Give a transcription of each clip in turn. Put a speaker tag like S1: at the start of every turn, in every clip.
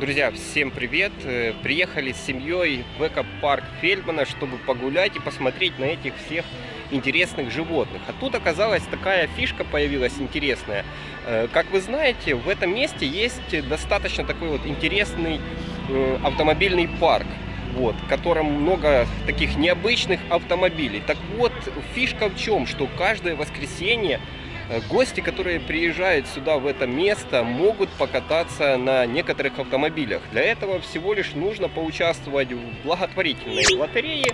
S1: Друзья, всем привет! Э, приехали с семьей в экопарк Фельдмана, чтобы погулять и посмотреть на этих всех интересных животных. А тут оказалась такая фишка появилась интересная. Э, как вы знаете, в этом месте есть достаточно такой вот интересный э, автомобильный парк. Вот, в котором много таких необычных автомобилей. Так вот, фишка в чем, что каждое воскресенье гости, которые приезжают сюда, в это место, могут покататься на некоторых автомобилях. Для этого всего лишь нужно поучаствовать в благотворительной лотерее.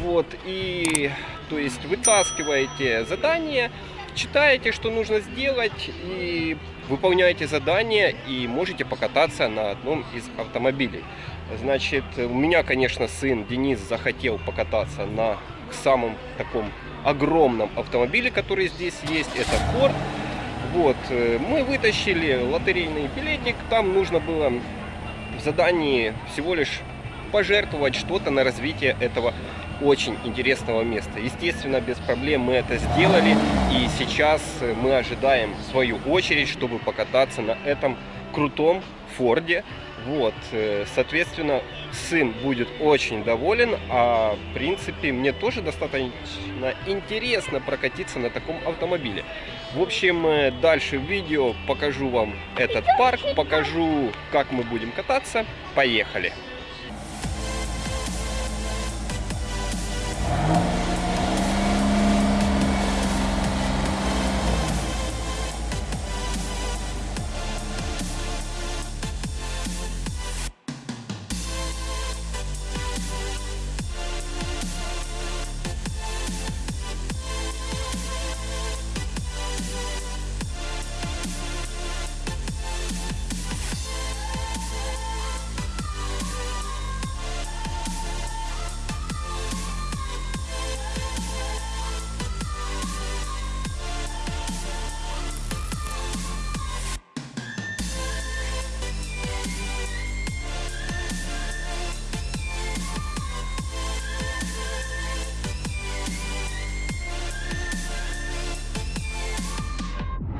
S1: Вот, и, то есть, вытаскиваете задание, читаете, что нужно сделать, и выполняете задание, и можете покататься на одном из автомобилей. Значит, у меня, конечно, сын Денис захотел покататься на самом таком огромном автомобиле, который здесь есть. Это Ford. Вот, э, мы вытащили лотерейный билетик. Там нужно было в задании всего лишь пожертвовать что-то на развитие этого очень интересного места. Естественно, без проблем мы это сделали. И сейчас мы ожидаем свою очередь, чтобы покататься на этом крутом Форде. Вот, э, соответственно, сын будет очень доволен, а в принципе мне тоже достаточно интересно прокатиться на таком автомобиле. В общем, э, дальше в видео покажу вам этот парк, покажу, как мы будем кататься. Поехали!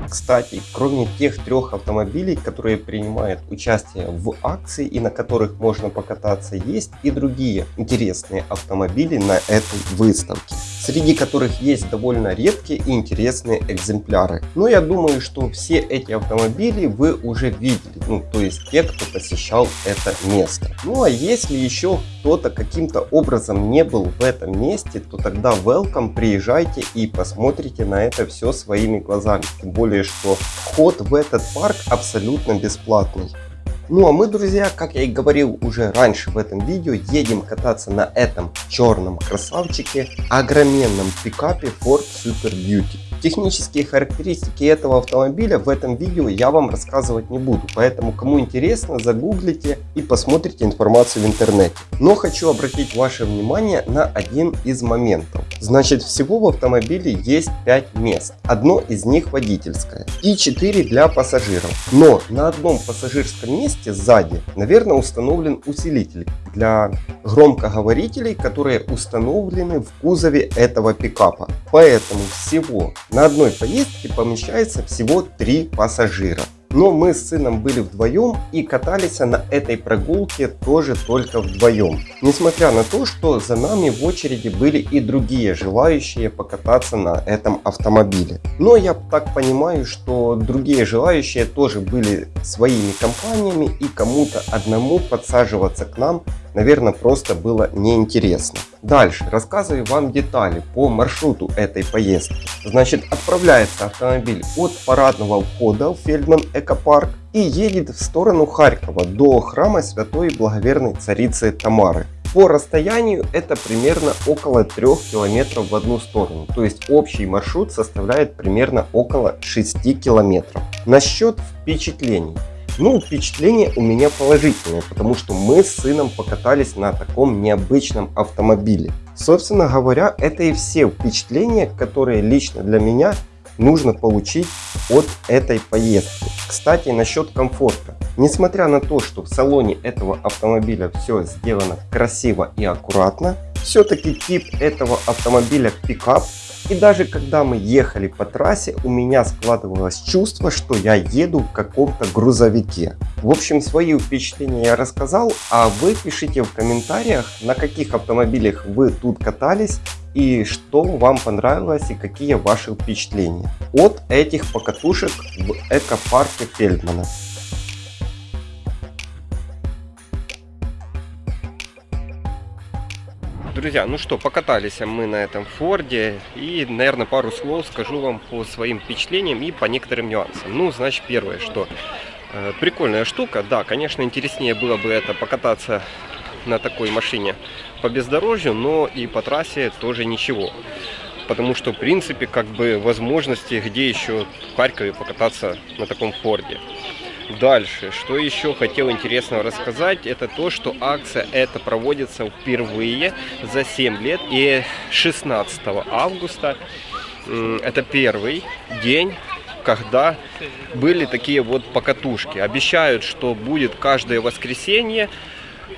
S1: Кстати, кроме тех трех автомобилей, которые принимают участие в акции и на которых можно покататься, есть и другие интересные автомобили на этой выставке, среди которых есть довольно редкие и интересные экземпляры. Но я думаю, что все эти автомобили вы уже видели, ну то есть те, кто посещал это место. Ну а если еще кто-то каким-то образом не был в этом месте, то тогда welcome, приезжайте и посмотрите на это все своими глазами. Тем более, что вход в этот парк абсолютно бесплатный. Ну а мы, друзья, как я и говорил уже раньше в этом видео, едем кататься на этом черном красавчике, огроменном пикапе Ford Super Duty. Технические характеристики этого автомобиля в этом видео я вам рассказывать не буду, поэтому кому интересно загуглите и посмотрите информацию в интернете. Но хочу обратить ваше внимание на один из моментов. Значит всего в автомобиле есть 5 мест, одно из них водительское и 4 для пассажиров. Но на одном пассажирском месте сзади наверное установлен усилитель для громкоговорителей, которые установлены в кузове этого пикапа. Поэтому всего на одной поездке помещается всего 3 пассажира. Но мы с сыном были вдвоем и катались на этой прогулке тоже только вдвоем. Несмотря на то, что за нами в очереди были и другие желающие покататься на этом автомобиле. Но я так понимаю, что другие желающие тоже были своими компаниями и кому-то одному подсаживаться к нам наверное, просто было неинтересно. Дальше рассказываю вам детали по маршруту этой поездки. Значит, отправляется автомобиль от парадного входа в Фельдман Экопарк и едет в сторону Харькова до храма Святой Благоверной Царицы Тамары. По расстоянию это примерно около 3 километров в одну сторону. То есть общий маршрут составляет примерно около 6 километров. Насчет впечатлений. Ну, впечатление у меня положительное, потому что мы с сыном покатались на таком необычном автомобиле. Собственно говоря, это и все впечатления, которые лично для меня нужно получить от этой поездки. Кстати, насчет комфорта. Несмотря на то, что в салоне этого автомобиля все сделано красиво и аккуратно, все-таки тип этого автомобиля пикап И даже когда мы ехали по трассе, у меня складывалось чувство, что я еду в каком-то грузовике. В общем, свои впечатления я рассказал, а вы пишите в комментариях, на каких автомобилях вы тут катались и что вам понравилось и какие ваши впечатления от этих покатушек в экопарке Фельдмана. Друзья, ну что, покатались мы на этом Форде и, наверное, пару слов скажу вам по своим впечатлениям и по некоторым нюансам. Ну, значит, первое, что э, прикольная штука, да, конечно, интереснее было бы это покататься на такой машине по бездорожью, но и по трассе тоже ничего. Потому что, в принципе, как бы возможности, где еще в Харькове покататься на таком Форде. Дальше, что еще хотел интересного рассказать, это то, что акция эта проводится впервые за 7 лет. И 16 августа, это первый день, когда были такие вот покатушки. Обещают, что будет каждое воскресенье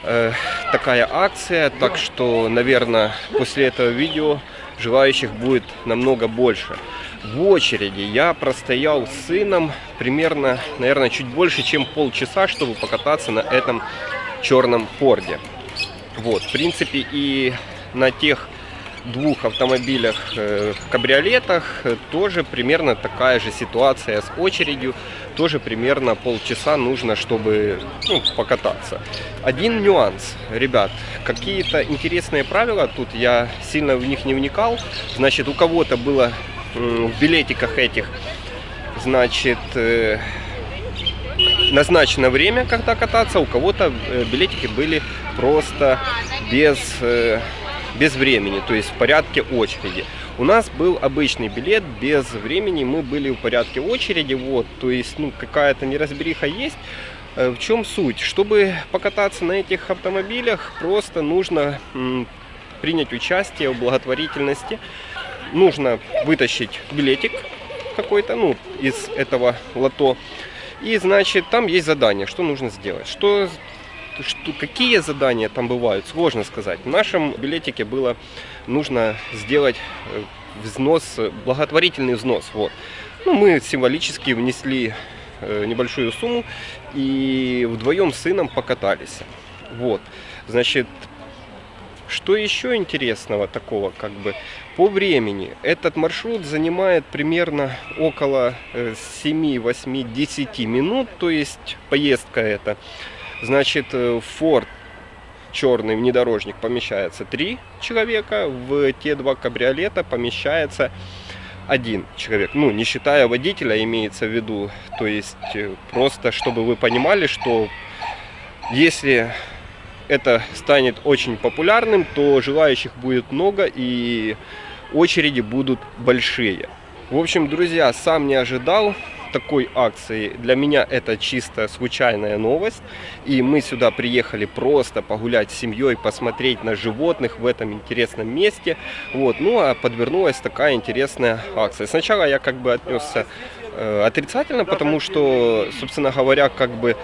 S1: э, такая акция, так что, наверное, после этого видео желающих будет намного больше в очереди. Я простоял с сыном примерно, наверное, чуть больше, чем полчаса, чтобы покататься на этом черном Форде. Вот, в принципе, и на тех двух автомобилях, э, кабриолетах, э, тоже примерно такая же ситуация с очередью. Тоже примерно полчаса нужно, чтобы ну, покататься. Один нюанс, ребят, какие-то интересные правила, тут я сильно в них не вникал. Значит, у кого-то было в билетиках этих, значит, э, назначено время, когда кататься, у кого-то билетики были просто без, без времени, то есть в порядке очереди. У нас был обычный билет без времени, мы были в порядке очереди, вот, то есть, ну, какая-то неразбериха есть. В чем суть? Чтобы покататься на этих автомобилях, просто нужно принять участие в благотворительности нужно вытащить билетик какой-то, ну, из этого лото. И, значит, там есть задание, что нужно сделать. Что, что, какие задания там бывают, сложно сказать. В нашем билетике было нужно сделать э, взнос, благотворительный взнос. Вот. Ну, мы символически внесли э, небольшую сумму и вдвоем с сыном покатались. Вот. Значит, что еще интересного такого, как бы, по времени? Этот маршрут занимает примерно около 7, 8, 10 минут, то есть поездка эта. Значит, в э, Ford черный внедорожник помещается 3 человека, в те два кабриолета помещается один человек. Ну, не считая водителя, имеется в виду. То есть, э, просто чтобы вы понимали, что если это станет очень популярным, то желающих будет много и очереди будут большие. В общем, друзья, сам не ожидал такой акции. Для меня это чисто случайная новость. И мы сюда приехали просто погулять с семьей, посмотреть на животных в этом интересном месте. Вот. Ну а подвернулась такая интересная акция. Сначала я как бы отнесся э, отрицательно, потому что, собственно говоря, как бы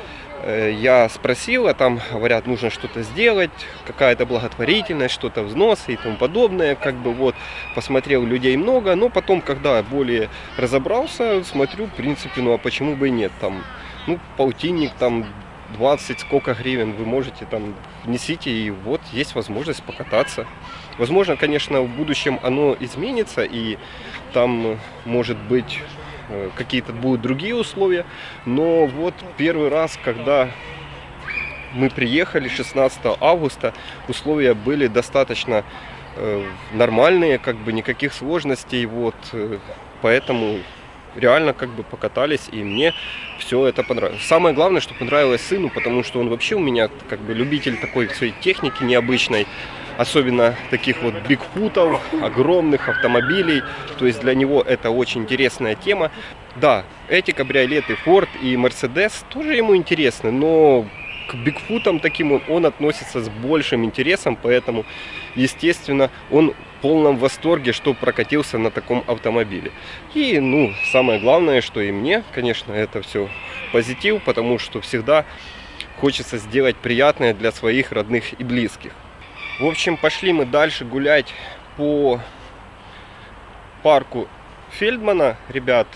S1: я спросил, а там говорят, нужно что-то сделать, какая-то благотворительность, что-то взносы и тому подобное. Как бы вот посмотрел людей много, но потом, когда более разобрался, смотрю, в принципе, ну а почему бы и нет, там, ну, полтинник, там, 20 сколько гривен вы можете там внесите и вот есть возможность покататься. Возможно, конечно, в будущем оно изменится и там может быть Э, какие-то будут другие условия. Но вот первый раз, когда мы приехали 16 августа, условия были достаточно э, нормальные, как бы никаких сложностей, вот, э, поэтому реально как бы покатались, и мне все это понравилось. Самое главное, что понравилось сыну, потому что он вообще у меня как бы любитель такой своей техники необычной, особенно таких вот бигфутов, огромных автомобилей. То есть для него это очень интересная тема. Да, эти кабриолеты Ford и Mercedes тоже ему интересны, но к бигфутам таким он, он относится с большим интересом, поэтому, естественно, он в полном восторге, что прокатился на таком автомобиле. И, ну, самое главное, что и мне, конечно, это все позитив, потому что всегда хочется сделать приятное для своих родных и близких. В общем, пошли мы дальше гулять по
S2: парку Фельдмана, ребят.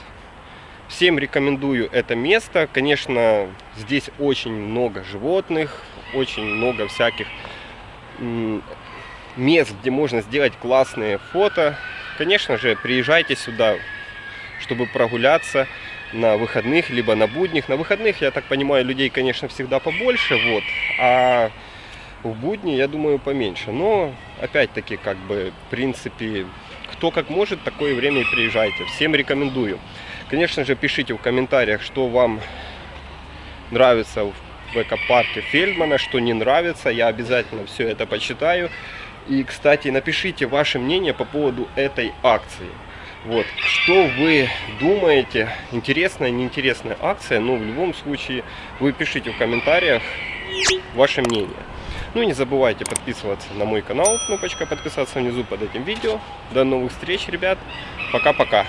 S2: Всем рекомендую это место. Конечно, здесь очень много животных, очень много всяких мест, где можно сделать классные фото. Конечно же, приезжайте сюда, чтобы прогуляться на выходных, либо на будних. На выходных, я так понимаю, людей, конечно, всегда побольше, вот, а в будни, я думаю, поменьше. Но, опять-таки, как бы, в принципе, кто как может, такое время и приезжайте. Всем рекомендую. Конечно же, пишите в комментариях, что вам нравится в экопарке Фельдмана, что не нравится. Я обязательно все это почитаю. И, кстати, напишите ваше мнение по поводу этой акции. Вот, что вы думаете, интересная, неинтересная акция, но в любом случае вы пишите в комментариях ваше мнение. Ну и не забывайте подписываться на мой канал, кнопочка подписаться внизу под этим видео. До новых встреч, ребят, пока-пока.